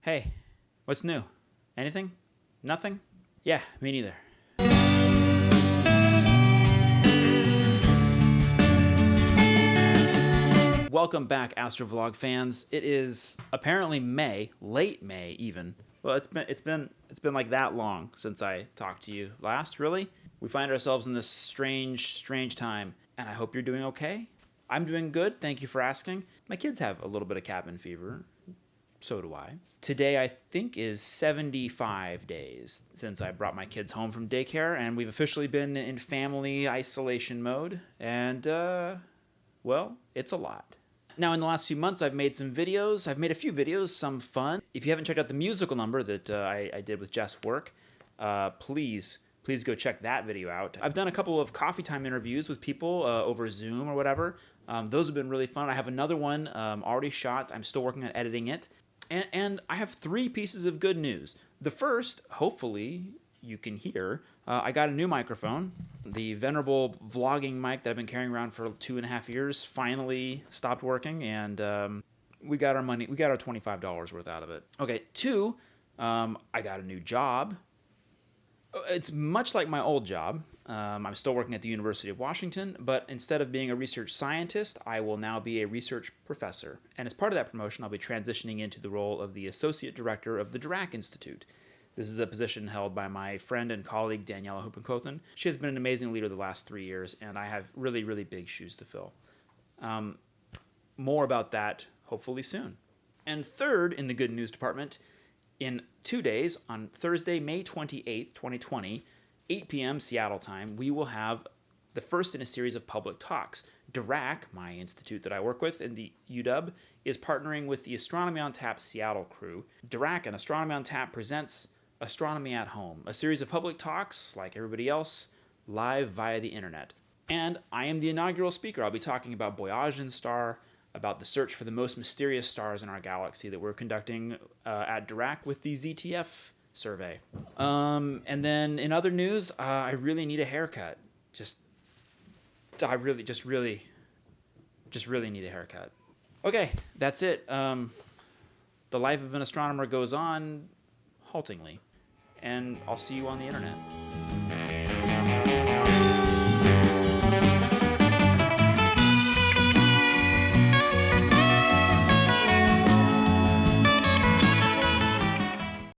Hey, what's new? Anything? Nothing? Yeah, me neither. Welcome back, Astrovlog fans. It is apparently May, late May even. Well, it's been it's been it's been like that long since I talked to you last, really. We find ourselves in this strange, strange time, and I hope you're doing okay. I'm doing good, thank you for asking. My kids have a little bit of cabin fever. So do I. Today, I think, is 75 days since I brought my kids home from daycare, and we've officially been in family isolation mode. And, uh, well, it's a lot. Now, in the last few months, I've made some videos. I've made a few videos, some fun. If you haven't checked out the musical number that uh, I, I, did with Jess Work, uh, please, please go check that video out. I've done a couple of coffee time interviews with people uh, over Zoom or whatever. Um, those have been really fun. I have another one um, already shot. I'm still working on editing it. And, and I have three pieces of good news. The first, hopefully, you can hear, uh, I got a new microphone. The venerable vlogging mic that I've been carrying around for two and a half years finally stopped working, and um, we got our money, we got our $25 worth out of it. Okay, two, um, I got a new job. It's much like my old job. Um, I'm still working at the University of Washington, but instead of being a research scientist, I will now be a research professor. And as part of that promotion, I'll be transitioning into the role of the Associate Director of the Dirac Institute. This is a position held by my friend and colleague Daniela Huppenkothen. She has been an amazing leader the last three years, and I have really, really big shoes to fill. Um, more about that hopefully soon. And third, in the good news department, in two days, on Thursday, May 28th, 2020, 8 p.m. Seattle time, we will have the first in a series of public talks. Dirac, my institute that I work with in the UW, is partnering with the Astronomy on Tap Seattle crew. Dirac and Astronomy on Tap presents Astronomy at Home, a series of public talks, like everybody else, live via the internet. And I am the inaugural speaker. I'll be talking about Boyajian star, about the search for the most mysterious stars in our galaxy that we're conducting uh, at Dirac with the ZTF survey. Um, and then in other news, uh, I really need a haircut. Just, I really, just really, just really need a haircut. Okay, that's it. Um, the life of an astronomer goes on haltingly, and I'll see you on the internet.